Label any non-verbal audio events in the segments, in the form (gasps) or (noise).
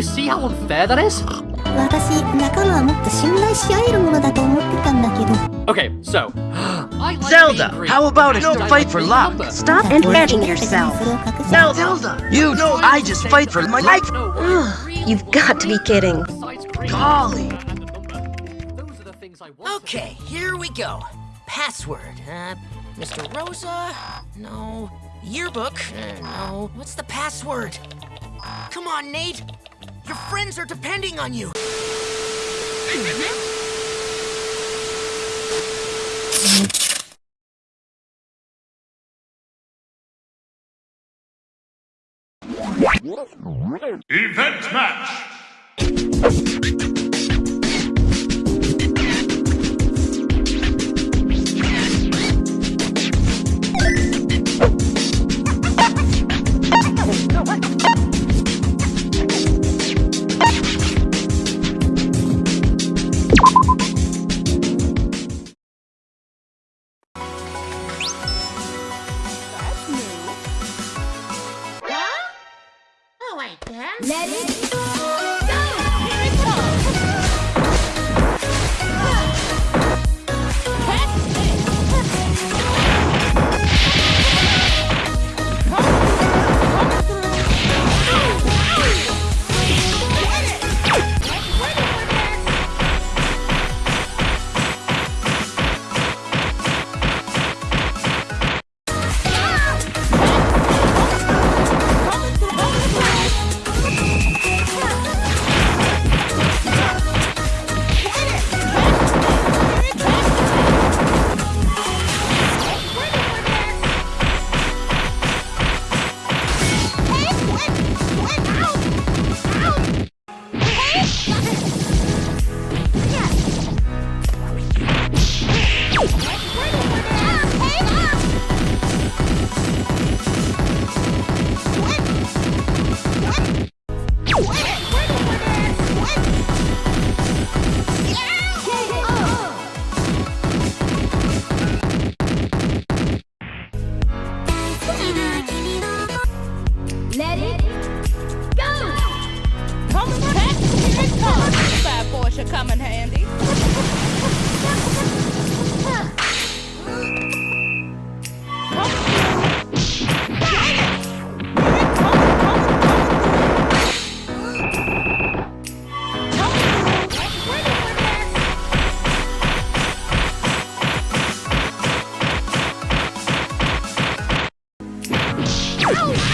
you see how unfair that is? 私仲間はもっと信頼し合えるものだと思ってたんだけど Okay, so (gasps) I like Zelda, being green. how about a And no I fight like for being luck? number. Stop だって俺 embedding 別に yourself. それを隠して Zelda, you know I just fight for my life. No, Ugh, green you've got to be kidding. besides green. Golly. Those are the things I want. Okay, here we go. Password. Uh, Mr. Rosa? No. Yearbook? Uh, no. What's the password? Come on, Nate. Your friends are depending on you. Event match. Ow!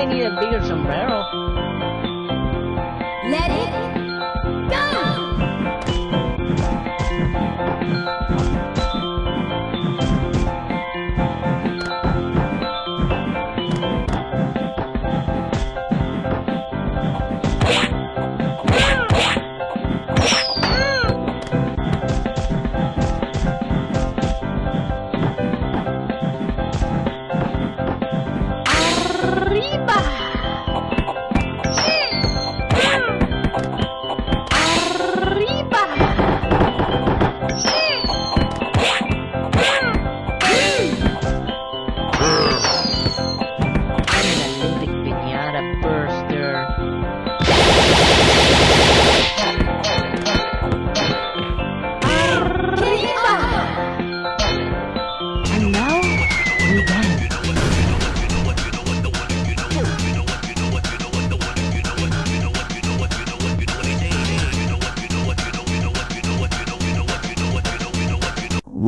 they need a bigger sombrero.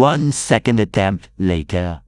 One second attempt later.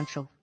Oh,